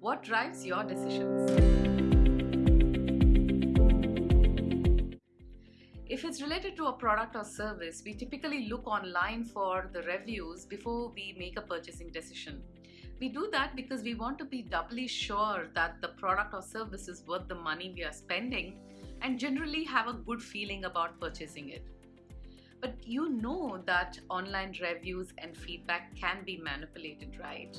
What drives your decisions? If it's related to a product or service, we typically look online for the reviews before we make a purchasing decision. We do that because we want to be doubly sure that the product or service is worth the money we are spending and generally have a good feeling about purchasing it. But you know that online reviews and feedback can be manipulated, right?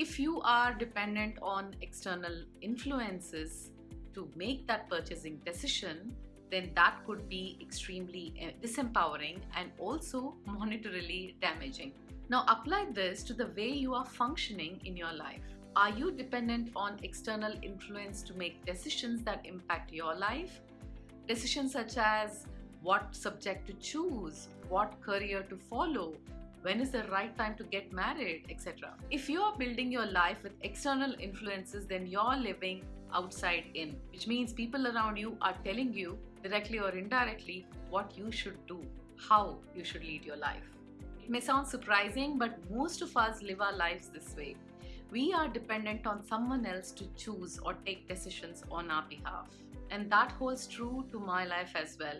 If you are dependent on external influences to make that purchasing decision, then that could be extremely eh, disempowering and also monetarily damaging. Now apply this to the way you are functioning in your life. Are you dependent on external influence to make decisions that impact your life? Decisions such as what subject to choose, what career to follow, when is the right time to get married, etc. If you are building your life with external influences, then you're living outside in, which means people around you are telling you directly or indirectly what you should do, how you should lead your life. It may sound surprising, but most of us live our lives this way. We are dependent on someone else to choose or take decisions on our behalf. And that holds true to my life as well.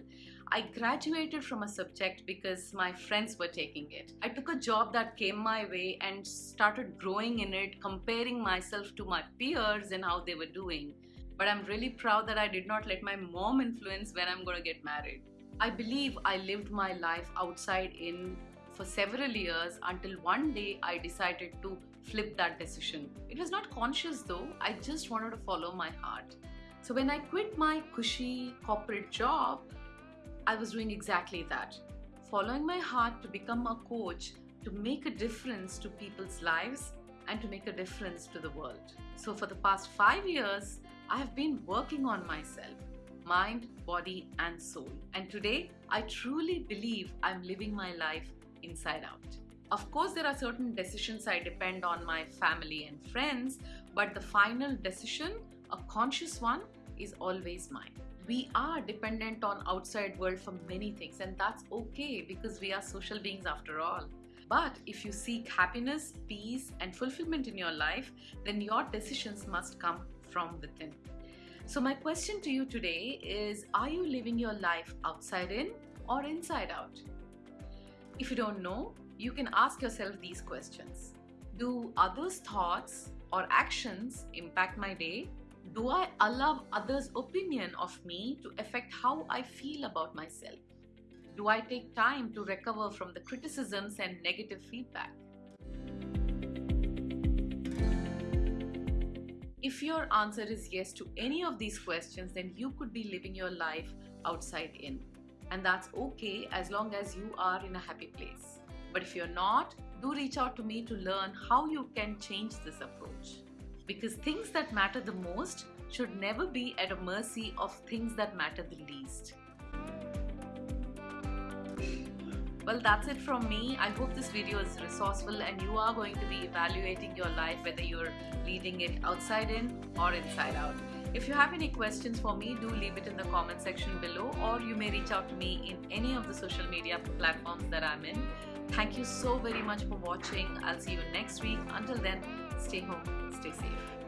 I graduated from a subject because my friends were taking it. I took a job that came my way and started growing in it, comparing myself to my peers and how they were doing. But I'm really proud that I did not let my mom influence when I'm to get married. I believe I lived my life outside in for several years until one day I decided to flip that decision. It was not conscious though, I just wanted to follow my heart. So when I quit my cushy corporate job, I was doing exactly that. Following my heart to become a coach to make a difference to people's lives and to make a difference to the world. So for the past five years, I have been working on myself, mind, body and soul. And today, I truly believe I'm living my life inside out. Of course, there are certain decisions I depend on my family and friends, but the final decision, a conscious one, is always mine we are dependent on outside world for many things and that's okay because we are social beings after all. But if you seek happiness peace and fulfillment in your life then your decisions must come from within. So my question to you today is are you living your life outside in or inside out? If you don't know you can ask yourself these questions. Do others thoughts or actions impact my day do I allow others' opinion of me to affect how I feel about myself? Do I take time to recover from the criticisms and negative feedback? If your answer is yes to any of these questions, then you could be living your life outside in. And that's okay as long as you are in a happy place. But if you're not, do reach out to me to learn how you can change this approach because things that matter the most should never be at a mercy of things that matter the least. Well, that's it from me. I hope this video is resourceful and you are going to be evaluating your life whether you're leading it outside in or inside out. If you have any questions for me, do leave it in the comment section below or you may reach out to me in any of the social media platforms that I'm in. Thank you so very much for watching. I'll see you next week. Until then, stay home, stay safe.